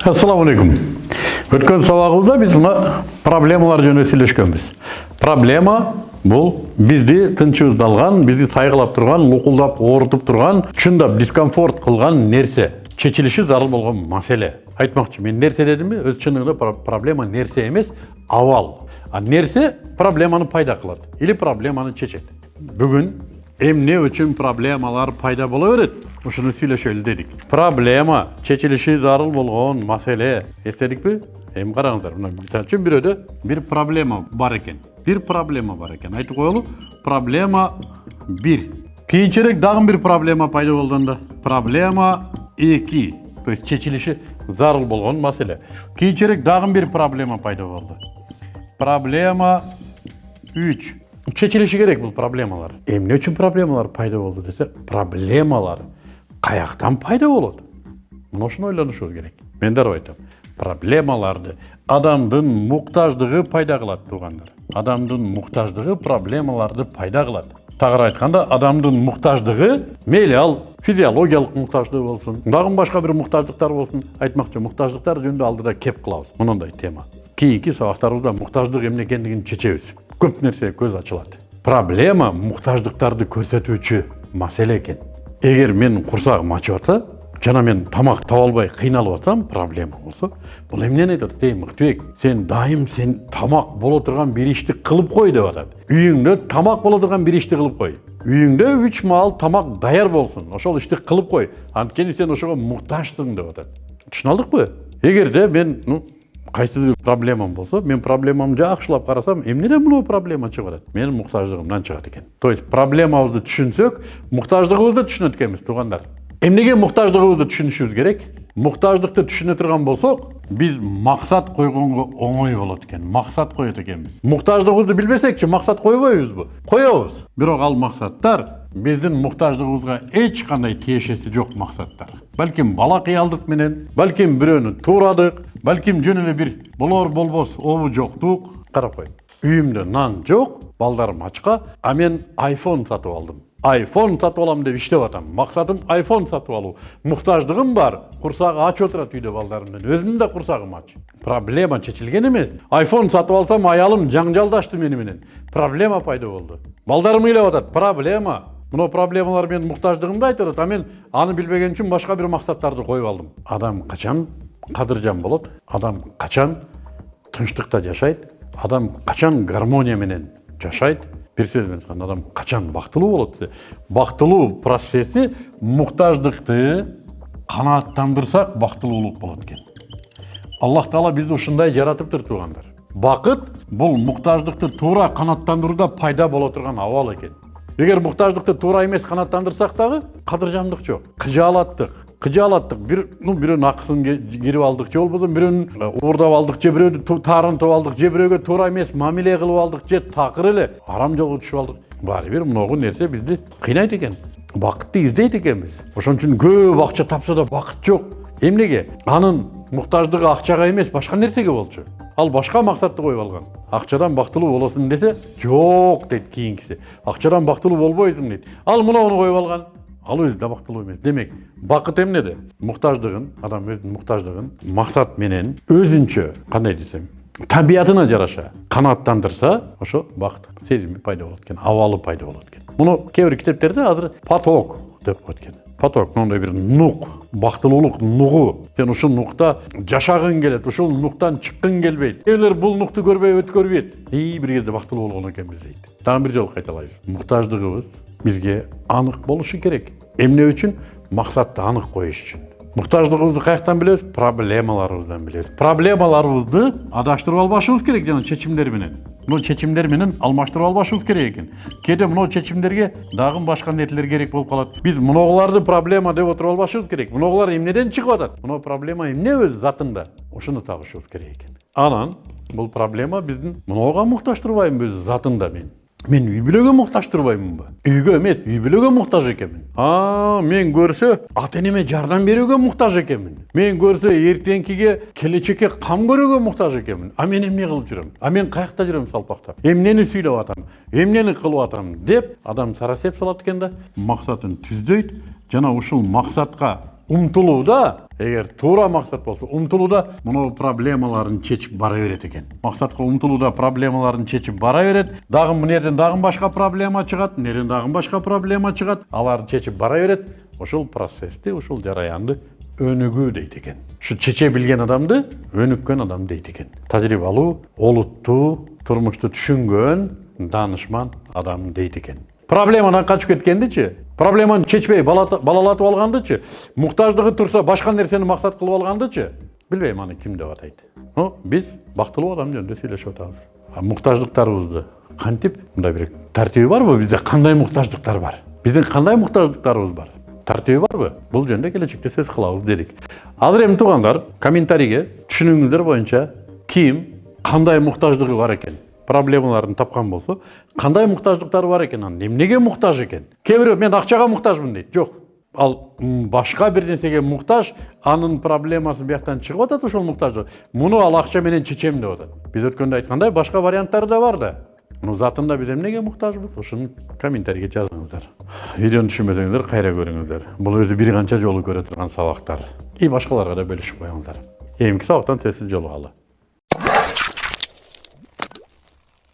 ассалаумағалейкум өткен сабағымызда біз мына проблемалар жөнінде сөйлескенбіз. Проблема бұл бізді тынчыбызды алған бізді сайғылап тұрған луқылдап ауыртып тұрған шындап дискомфорт қылған нәрсе. Шешіліші зарыл болған мәселе. Айтмақшы мен нәрсе дедім бе? Өз шынында проблема нәрсе емес авал. А нәрсе проблеманы пайда қылады или проблеманы шешеді. Бүгін эмне үчүн проблемалар пайда боло берет ушуну сүйлөшөлү дедик проблема чечилиши зарыл болгон маселе эстедикпи эми караңыздар мына мисалы үчүн бирөөдө бир проблема бар экен бир проблема бар экен айтып коелу проблема бир кийинчерээк дагы бир проблема пайда болгондо проблема эки то есть чечилиши зарыл болгон маселе кийинчерээк дагы бир проблема пайда болду проблема үч шешіліші керек бұл проблемалар эмне үчүн проблемалар пайда болды десе проблемалар каяктан пайда болот мына ушуну ойлонушубуз керек. Мен дароо айтам. Проблемаларды адамдын муктаждыгы пайда кылат туугандар адамдын муктаждыгы проблемаларды пайда кылат тагыраак айтканда адамдын муктаждыгы мейли ал физиологиялык муктаждык болсун дагы башка бир муктаждыктар болсун айтмакчы муктаждыктар жөнүндө алдыда кеп кылабыз мындай тема. Кийинки сабактарыбызда муктаждык эмне экендигин чечебиз көп нәрсе көз ачылады проблема мұқтаждықтарды көрсетуші мәселе екен. Егер менің құрсағым ашып жатса жана мен тамақ таба албай қиналып жатсам проблема болса бұл эмнени атат ей мыктыбек сен дайым сен тамақ бола тұрған ишти қылып қой деп атат үйүңдө тамақ бола тұрған бір ишти қылып қой үйүңдө үч маал тамақ даяр болсын ошол ишти кылып кой анткени сен ошого муктажсың деп атат түшүнө алдыкпы эгерде мен ну кайсы проблемам болсо мен проблемамды жакшылап карасам эмнеден мынау проблема чыгып атат менин муктаждыгымдан чыгат экен то есть проблемабызды түшүнсөк муктаждыгыбызды түшүнөт экенбиз туугандар эмнеге муктаждыгыбызды түшүнүшүбүз керек? Муктаждыкты түшүнө турган болсок биз максат койгонго оңой болот экен максат коет экенбиз муктаждыгыбызды билбесекчи максат койбойбузбу коебуз бирок ал максаттар биздин муктаждыгыбызга эч кандай тиешеси жок максаттар балким бала кыялдык менен балким бирөөнү туурадык балким жөн эле бир болор болбос обу жоктук карап кой үйүмдө нан жок балдарым ачка а мен айфон сатып алдым айфон сатып алам деп иштеп атам. Максатым айфон сатып алуу муктаждыгым бар. Курсагы ач отурат үйдө балдарымдын өзүмдүн да курсагым ач. Проблема чечилген эмес айфон сатып алсам аялым жаңжалдашты мени менен проблема пайда болду балдарым ыйлап атат проблема мына проблемалар менин муктаждыгымды айтып атат а мен аны билбеген үчүн башка бир максаттарды коюп алдым. Адам качан кадыржан болот адам качан тынчтыкта жашайт адам качан гармония менен жашайт бир сөз менен айтканда адам качан бактылуу болот десе бактылуу процесси муктаждыкты канааттандырсак бактылуулук болот экен аллах таала бизди ушундай жаратыптыр туугандар бакыт бул муктаждыкты туура канааттандырууда пайда боло турган абал экен эгер муктаждыкты туура эмес канааттандырсак дагы кадыржандык жок кыжаалаттык кыжаалаттык бир ну бирөөнүн акысын кирип алдык же болбосо бирөөнүн уурдап алдык же бирөөнү таарынтып алдык же бирөөгө туура эмес мамиле кылып алдык же такыр эле арам жолго түшүп алдык баары бир могу нерсе бизди кыйнайт экен бакытты издейт экенбиз ошон үчүн көп акча тапса да бакыт жок эмнеге анын муктаждыгы акчага эмес башка нерсеге болчу ал башка максатты коюп алган акчадан бактылуу болосуң десе жок дейт кийинкиси акчадан бактылуу болбойсуң дейт ал мынауну коюп алган ал да бактылуу эмес. Демек бакыт эмнеде? Муктаждыгын адам өзүнүн муктаждыгын максат менен өзүнчө кандай десем табиятына жараша канааттандырса ошо бакыт сезими пайда болот экен абалы пайда болот экен муну кээ бир китептерде азыр поток деп коет экен поток моундай бир нук бактылуулук нугу сен ушул нукта жашагың келет ушул нуктан чыккың келбейт кээ бул нукту көрбөй өткөрбөйт и бир кезде бактылуу болгон экенбиз дейт дагы бир жолу кайталайбыз муктаждыгыбыз бизге анык болушу керек. Эмне үчүн максатты анык коюш үчүн муктаждыгыбызды каяктан билебиз проблемаларыбыздан билебиз проблемаларыбызды адаштырып албашыбыз керек жана чечимдер менен мына чечимдер менен алмаштырып албашыбыз керек экен кээде мына чечимдерге дагы башка нерселер керек болуп калат биз мыногуларды проблема деп отуруп албашыбыз керек. Мыногулар эмнеден чыгып атат мына проблема эмне өз затында? Ушуну табышыбыз керек экен анан бул проблема биздин мынауга муктаж турбайбы өз затында мен. Мен үй бүлөгө муктаж турбаймынбы үйгө эмес үй бүлөгө муктаж экенмин а мен көрсө ата энеме жардам берүүгө муктаж экенмин мен көрсө эртеңкиге келечекке кам көрүүгө муктаж экенмин а мен эмне кылып жүрөм а мен каякта жүрөм салпактап эмнени сүйлөп атам эмнени кылып атам деп адам сарасеп салат экен да. Максатын түздөйт жана ушул максатка умтулууда эгер туура максат болсо умтулууда мына проблемаларын чечип бара берет экен максатка умтулууда проблемаларын чечип бара берет дагы мына жерден дагы башка проблема чыгат мына жерден дагы башка проблема чыгат аларды чечип бара берет ушул процессти ушул жараянды өнүгүү дейт экен ушу чече билген адамды өнүккөн адам дейт экен тажрыйбалуу олуттуу турмушту түшүнгөн данышман адам дейт экен проблемадан качып кеткендичи проблеманы чечпей балалатып алгандычы муктаждыгы турса башка нерсени максат кылып алгандычы билбейм аны ким деп атайт но биз бактылуу адам жөнүндө сүйлөшүп атабыз муктаждыктарыбызды кантип мындай бир тартиби барбы бизде кандай муктаждыктар бар? Биздин кандай муктаждыктарыбыз бар? Тартиби барбы бул жөнүндө келечекте сөз кылабыз дедик азыр эми туугандар комментарийге түшүнүгүңүздөр боюнча ким кандай муктаждыгы бар экен проблемаларын тапкан болсо кандай муктаждыктары бар экен анын эмнеге муктаж экен кээ бирөө мен акчага муктажмын дейт жок ал м, башка бир нерсеге муктаж анын проблемасы бияктан чыгып атат ошол муктаждык муну ал акча менен чечем деп атат биз өткөндө айткандай башка варианттары да бар да. Ну затында биз эмнеге муктажбыз ушуну комментарийге жазыңыздар. Видеону түшүнбөсөңүздөр кайра көрүңүздөр бул өзү бир канча жолу көрө турган сабактар и башкаларга да бөлүшүп коюңуздар кийинки сабактан тез жолугалы